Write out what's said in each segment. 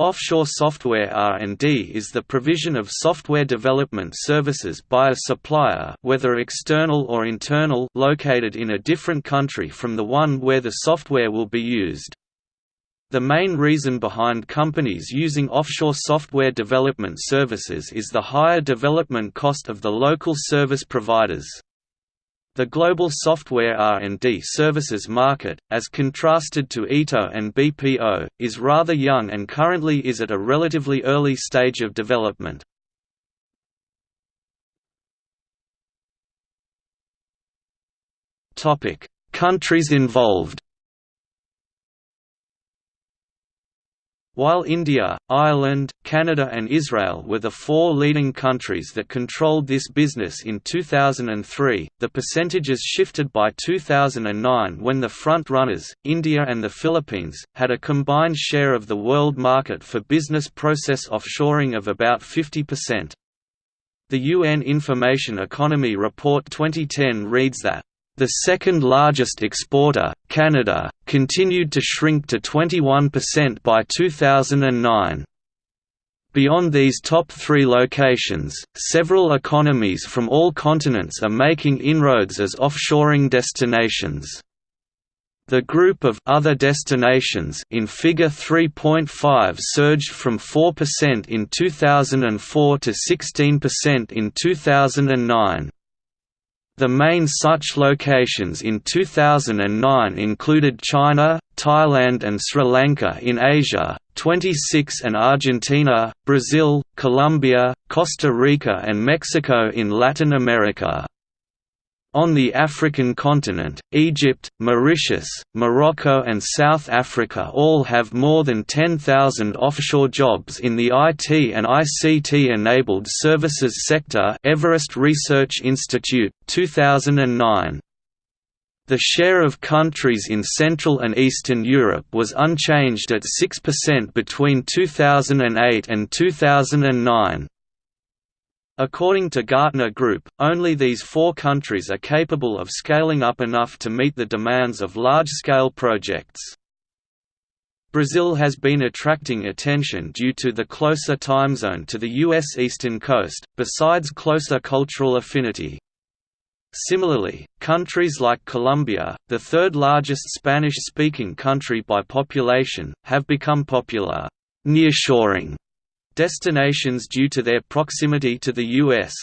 Offshore software R&D is the provision of software development services by a supplier whether external or internal located in a different country from the one where the software will be used. The main reason behind companies using offshore software development services is the higher development cost of the local service providers. The global software R&D services market, as contrasted to ITO and BPO, is rather young and currently is at a relatively early stage of development. Countries involved While India, Ireland, Canada and Israel were the four leading countries that controlled this business in 2003, the percentages shifted by 2009 when the front-runners, India and the Philippines, had a combined share of the world market for business process offshoring of about 50%. The UN Information Economy Report 2010 reads that the second largest exporter, Canada, continued to shrink to 21% by 2009. Beyond these top three locations, several economies from all continents are making inroads as offshoring destinations. The group of other destinations in Figure 3.5 surged from 4% in 2004 to 16% in 2009. The main such locations in 2009 included China, Thailand and Sri Lanka in Asia, 26 and Argentina, Brazil, Colombia, Costa Rica and Mexico in Latin America. On the African continent, Egypt, Mauritius, Morocco and South Africa all have more than 10,000 offshore jobs in the IT and ICT-enabled services sector Everest Research Institute, 2009. The share of countries in Central and Eastern Europe was unchanged at 6% between 2008 and 2009. According to Gartner Group, only these four countries are capable of scaling up enough to meet the demands of large-scale projects. Brazil has been attracting attention due to the closer time zone to the U.S. eastern coast, besides closer cultural affinity. Similarly, countries like Colombia, the third largest Spanish-speaking country by population, have become popular nearshoring destinations due to their proximity to the U.S.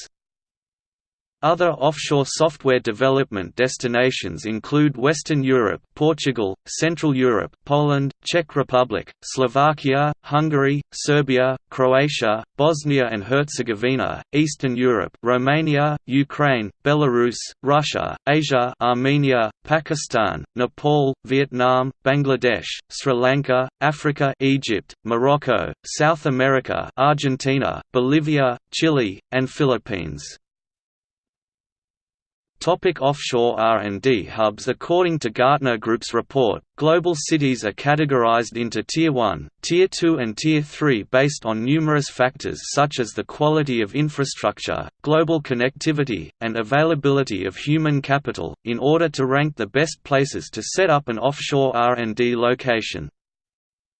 Other offshore software development destinations include Western Europe Portugal, Central Europe Poland, Czech Republic, Slovakia, Hungary, Serbia, Croatia, Bosnia and Herzegovina, Eastern Europe Romania, Ukraine, Belarus, Russia, Asia Armenia, Pakistan, Nepal, Vietnam, Bangladesh, Sri Lanka, Africa Egypt, Morocco, South America Argentina, Bolivia, Chile, and Philippines. Topic offshore R&D hubs According to Gartner Group's report, global cities are categorized into Tier 1, Tier 2 and Tier 3 based on numerous factors such as the quality of infrastructure, global connectivity, and availability of human capital, in order to rank the best places to set up an offshore R&D location.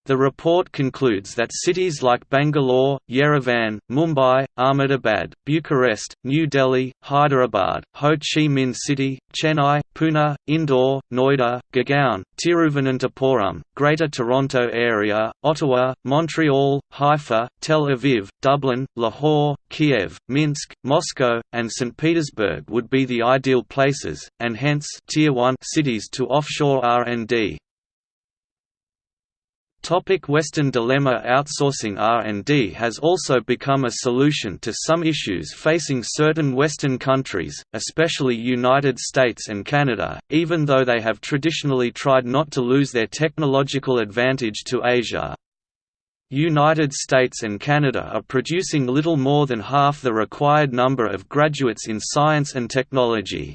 The report concludes that cities like Bangalore, Yerevan, Mumbai, Ahmedabad, Bucharest, New Delhi, Hyderabad, Ho Chi Minh City, Chennai, Pune, Indore, Noida, Gurgaon, Tiruvananthapuram, Greater Toronto Area, Ottawa, Montreal, Haifa, Tel Aviv, Dublin, Lahore, Kiev, Minsk, Moscow, and St. Petersburg would be the ideal places, and hence Tier 1 cities to offshore R&D. Topic Western dilemma Outsourcing R&D has also become a solution to some issues facing certain Western countries, especially United States and Canada, even though they have traditionally tried not to lose their technological advantage to Asia. United States and Canada are producing little more than half the required number of graduates in science and technology.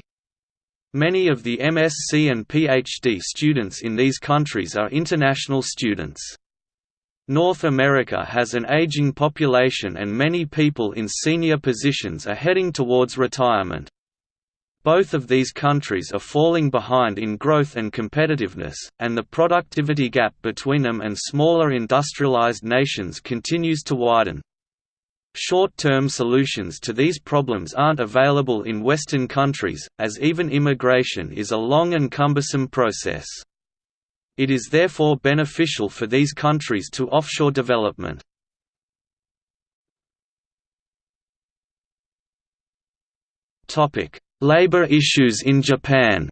Many of the MSc and PhD students in these countries are international students. North America has an aging population and many people in senior positions are heading towards retirement. Both of these countries are falling behind in growth and competitiveness, and the productivity gap between them and smaller industrialized nations continues to widen. Short-term solutions to these problems aren't available in Western countries, as even immigration is a long and cumbersome process. It is therefore beneficial for these countries to offshore development. Labor issues in Japan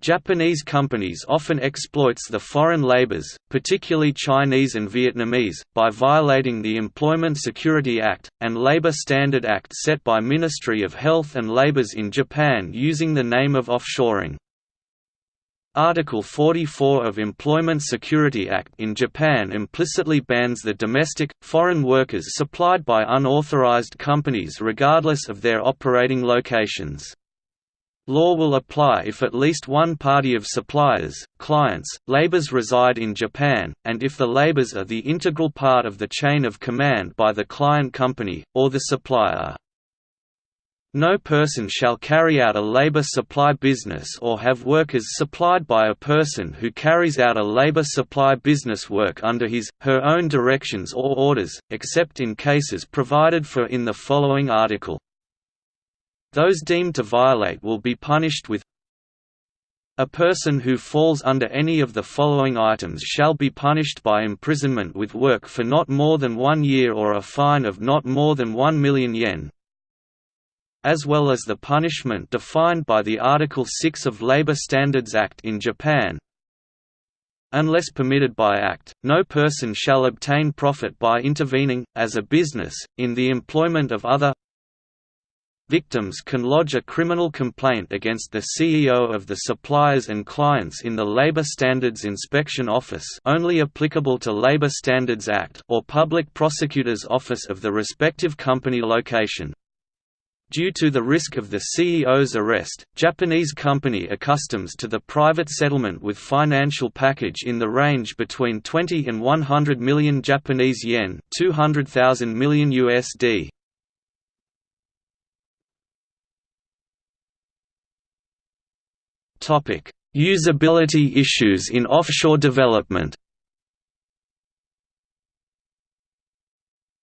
Japanese companies often exploits the foreign labors, particularly Chinese and Vietnamese, by violating the Employment Security Act, and Labor Standard Act set by Ministry of Health and Labors in Japan using the name of offshoring. Article 44 of Employment Security Act in Japan implicitly bans the domestic, foreign workers supplied by unauthorized companies regardless of their operating locations. Law will apply if at least one party of suppliers, clients, labors reside in Japan, and if the labors are the integral part of the chain of command by the client company, or the supplier. No person shall carry out a labor supply business or have workers supplied by a person who carries out a labor supply business work under his, her own directions or orders, except in cases provided for in the following article. Those deemed to violate will be punished with a person who falls under any of the following items shall be punished by imprisonment with work for not more than one year or a fine of not more than 1 million yen, as well as the punishment defined by the Article 6 of Labor Standards Act in Japan. Unless permitted by Act, no person shall obtain profit by intervening, as a business, in the employment of other Victims can lodge a criminal complaint against the CEO of the suppliers and clients in the Labor Standards Inspection Office only applicable to Labor Standards Act or Public Prosecutor's Office of the respective company location. Due to the risk of the CEO's arrest, Japanese company accustoms to the private settlement with financial package in the range between 20 and 100 million Japanese yen, 200,000 million USD. Usability issues in offshore development.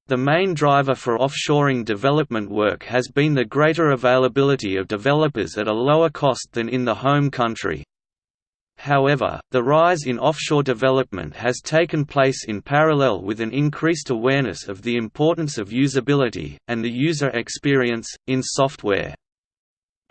The main driver for offshoring development work has been the greater availability of developers at a lower cost than in the home country. However, the rise in offshore development has taken place in parallel with an increased awareness of the importance of usability, and the user experience, in software.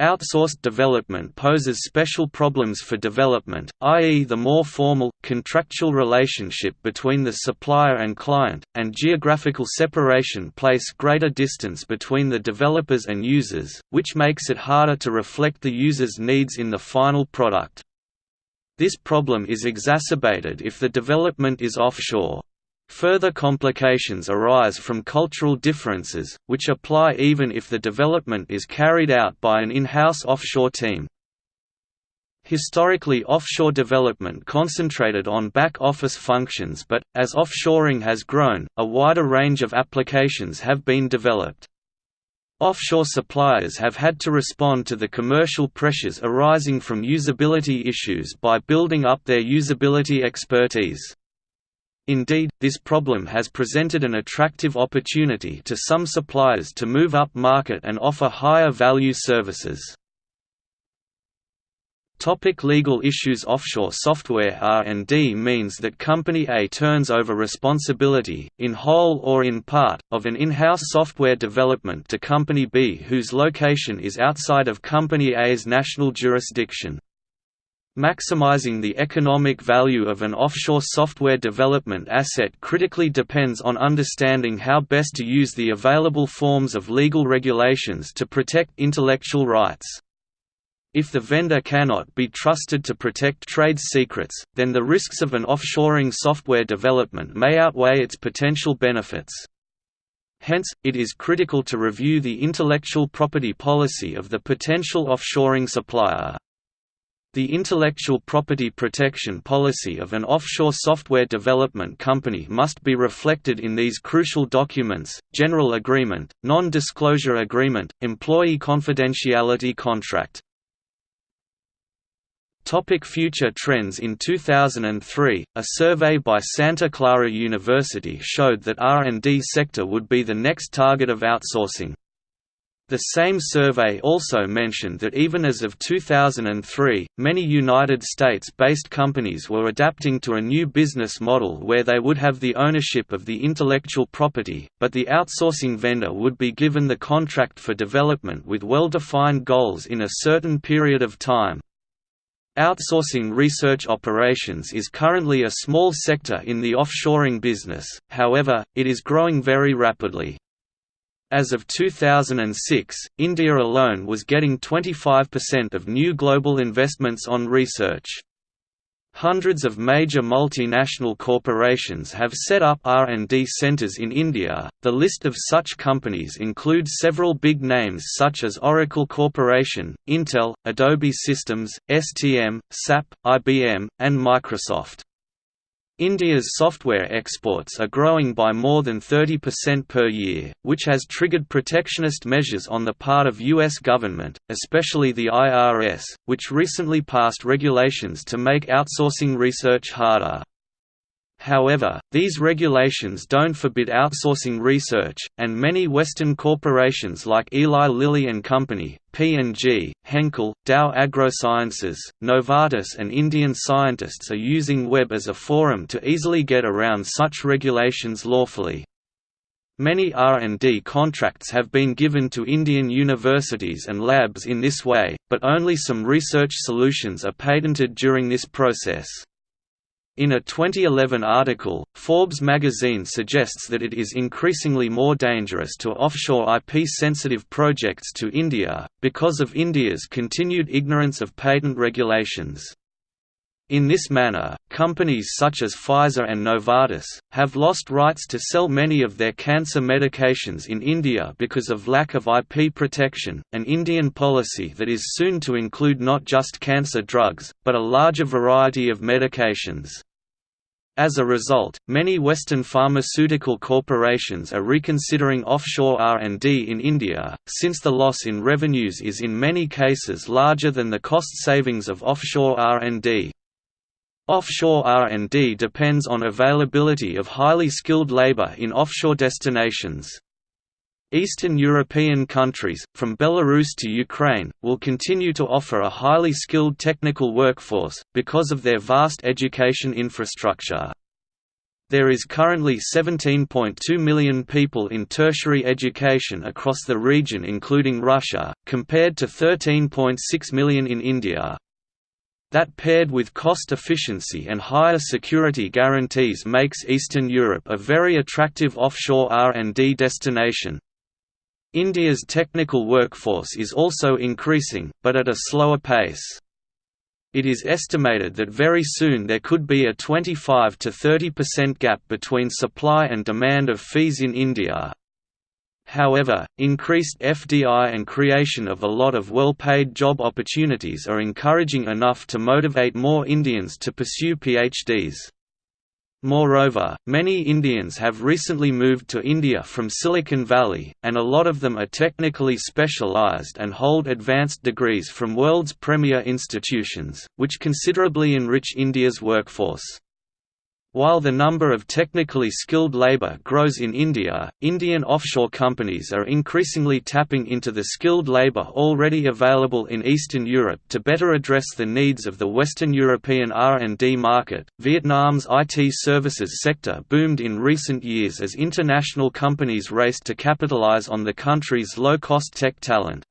Outsourced development poses special problems for development, i.e. the more formal, contractual relationship between the supplier and client, and geographical separation place greater distance between the developers and users, which makes it harder to reflect the user's needs in the final product. This problem is exacerbated if the development is offshore. Further complications arise from cultural differences, which apply even if the development is carried out by an in-house offshore team. Historically offshore development concentrated on back-office functions but, as offshoring has grown, a wider range of applications have been developed. Offshore suppliers have had to respond to the commercial pressures arising from usability issues by building up their usability expertise. Indeed, this problem has presented an attractive opportunity to some suppliers to move up market and offer higher value services. Topic legal issues Offshore software R&D means that Company A turns over responsibility, in whole or in part, of an in-house software development to Company B whose location is outside of Company A's national jurisdiction. Maximizing the economic value of an offshore software development asset critically depends on understanding how best to use the available forms of legal regulations to protect intellectual rights. If the vendor cannot be trusted to protect trade secrets, then the risks of an offshoring software development may outweigh its potential benefits. Hence, it is critical to review the intellectual property policy of the potential offshoring supplier. The intellectual property protection policy of an offshore software development company must be reflected in these crucial documents, General Agreement, Non-Disclosure Agreement, Employee Confidentiality Contract. Topic future trends In 2003, a survey by Santa Clara University showed that R&D sector would be the next target of outsourcing. The same survey also mentioned that even as of 2003, many United States-based companies were adapting to a new business model where they would have the ownership of the intellectual property, but the outsourcing vendor would be given the contract for development with well-defined goals in a certain period of time. Outsourcing research operations is currently a small sector in the offshoring business, however, it is growing very rapidly. As of 2006, India alone was getting 25% of new global investments on research. Hundreds of major multinational corporations have set up R&D centers in India. The list of such companies includes several big names such as Oracle Corporation, Intel, Adobe Systems, STM, SAP, IBM, and Microsoft. India's software exports are growing by more than 30% per year, which has triggered protectionist measures on the part of U.S. government, especially the IRS, which recently passed regulations to make outsourcing research harder. However, these regulations don't forbid outsourcing research, and many Western corporations like Eli Lilly and Company, P&G, Henkel, Dow AgroSciences, Novartis and Indian scientists are using web as a forum to easily get around such regulations lawfully. Many R&D contracts have been given to Indian universities and labs in this way, but only some research solutions are patented during this process. In a 2011 article, Forbes magazine suggests that it is increasingly more dangerous to offshore IP-sensitive projects to India, because of India's continued ignorance of patent regulations. In this manner, companies such as Pfizer and Novartis, have lost rights to sell many of their cancer medications in India because of lack of IP protection, an Indian policy that is soon to include not just cancer drugs, but a larger variety of medications. As a result, many Western pharmaceutical corporations are reconsidering offshore R&D in India, since the loss in revenues is in many cases larger than the cost savings of offshore R&D. Offshore R&D depends on availability of highly skilled labor in offshore destinations. Eastern European countries, from Belarus to Ukraine, will continue to offer a highly skilled technical workforce, because of their vast education infrastructure. There is currently 17.2 million people in tertiary education across the region including Russia, compared to 13.6 million in India. That paired with cost efficiency and higher security guarantees makes Eastern Europe a very attractive offshore R&D destination. India's technical workforce is also increasing, but at a slower pace. It is estimated that very soon there could be a 25 to 30% gap between supply and demand of fees in India. However, increased FDI and creation of a lot of well-paid job opportunities are encouraging enough to motivate more Indians to pursue PhDs. Moreover, many Indians have recently moved to India from Silicon Valley, and a lot of them are technically specialized and hold advanced degrees from world's premier institutions, which considerably enrich India's workforce. While the number of technically skilled labor grows in India, Indian offshore companies are increasingly tapping into the skilled labor already available in Eastern Europe to better address the needs of the Western European R&D market. Vietnam's IT services sector boomed in recent years as international companies raced to capitalize on the country's low-cost tech talent.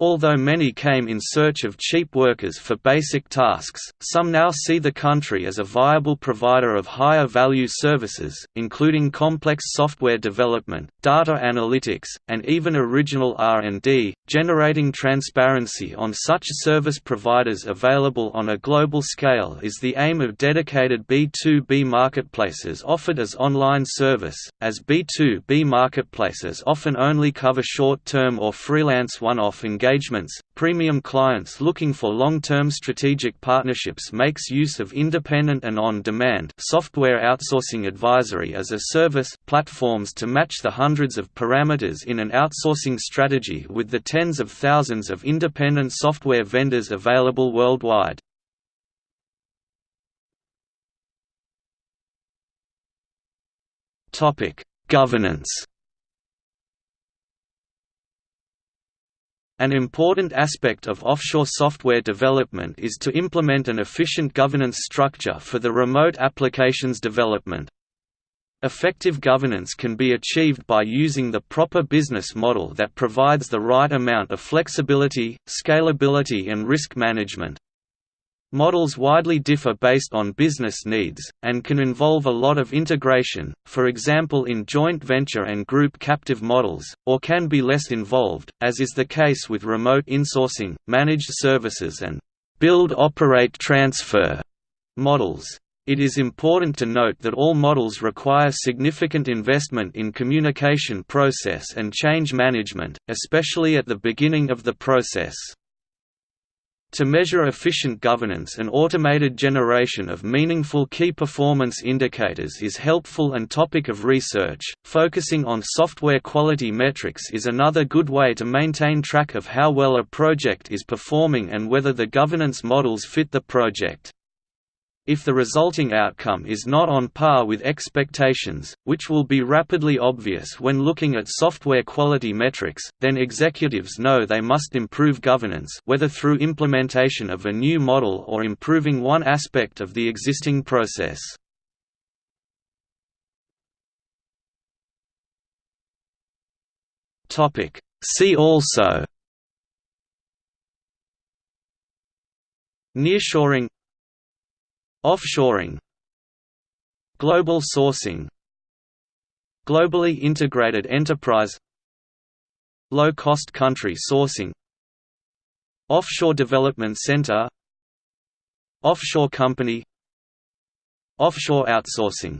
Although many came in search of cheap workers for basic tasks, some now see the country as a viable provider of higher value services, including complex software development, data analytics, and even original R&D, generating transparency on such service providers available on a global scale is the aim of dedicated B2B marketplaces offered as online service, as B2B marketplaces often only cover short-term or freelance one-off engagements engagements, premium clients looking for long-term strategic partnerships makes use of independent and on-demand software outsourcing advisory as a service platforms to match the hundreds of parameters in an outsourcing strategy with the tens of thousands of independent software vendors available worldwide. Governance An important aspect of offshore software development is to implement an efficient governance structure for the remote applications development. Effective governance can be achieved by using the proper business model that provides the right amount of flexibility, scalability and risk management. Models widely differ based on business needs, and can involve a lot of integration, for example in joint venture and group captive models, or can be less involved, as is the case with remote insourcing, managed services and build-operate-transfer models. It is important to note that all models require significant investment in communication process and change management, especially at the beginning of the process. To measure efficient governance an automated generation of meaningful key performance indicators is helpful and topic of research. Focusing on software quality metrics is another good way to maintain track of how well a project is performing and whether the governance models fit the project. If the resulting outcome is not on par with expectations, which will be rapidly obvious when looking at software quality metrics, then executives know they must improve governance whether through implementation of a new model or improving one aspect of the existing process. See also. Nearshoring Offshoring Global sourcing Globally integrated enterprise Low-cost country sourcing Offshore Development Center Offshore company Offshore outsourcing